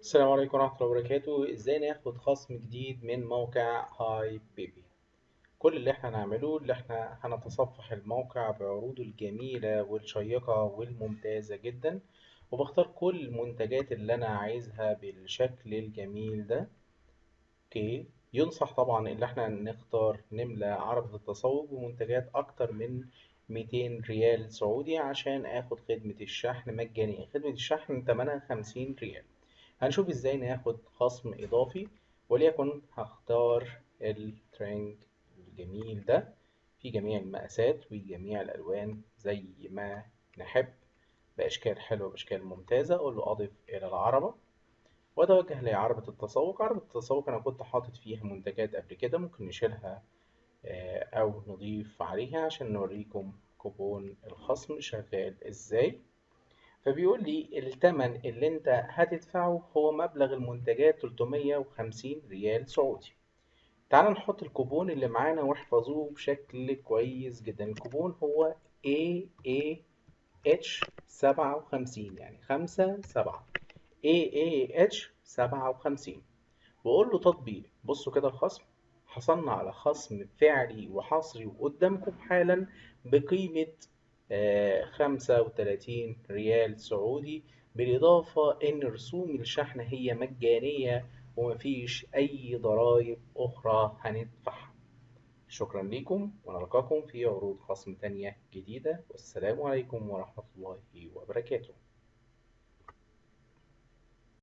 السلام عليكم ورحمة الله وبركاته. إزاي ناخد خصم جديد من موقع هاي بيبي كل اللي إحنا هنعمله اللي إحنا هنتصفح الموقع بعروضه الجميلة والشيقة والممتازة جدا وبختار كل المنتجات اللي أنا عايزها بالشكل الجميل ده. Okay. ينصح طبعا اللي إحنا نختار نملى عربة التسوق بمنتجات أكتر من 200 ريال سعودي عشان آخد خدمة الشحن مجانية. خدمة الشحن تمنها 50 ريال. هنشوف إزاي ناخد خصم إضافي وليكن هختار الترنج الجميل ده في جميع المقاسات وجميع الألوان زي ما نحب. بأشكال حلوة باشكال ممتازة أقول له أضف إلى العربة. وأتوجه لعربة التسوق. عربة التسوق أنا كنت حاطط فيها منتجات قبل كده ممكن نشيلها أو نضيف عليها عشان نوريكم كوبون الخصم شغال إزاي. فبيقول لي التمن اللي انت هتدفعه هو مبلغ المنتجات 350 ريال سعودي. تعال نحط الكوبون اللي معانا واحفظوه بشكل كويس جدا. الكوبون هو AAH 57 يعني 5 7 AAH 57 بقول له تطبيق. بصوا كده الخصم. حصلنا على خصم فعلي وحصري وقدامكم حالا بقيمة خمسة وتلاتين ريال سعودي بالإضافة إن رسوم الشحن هي مجانية ومفيش أي ضرائب أخرى هندفعها. شكرا لكم ونلقاكم في عروض خصم تانية جديدة والسلام عليكم ورحمة الله وبركاته.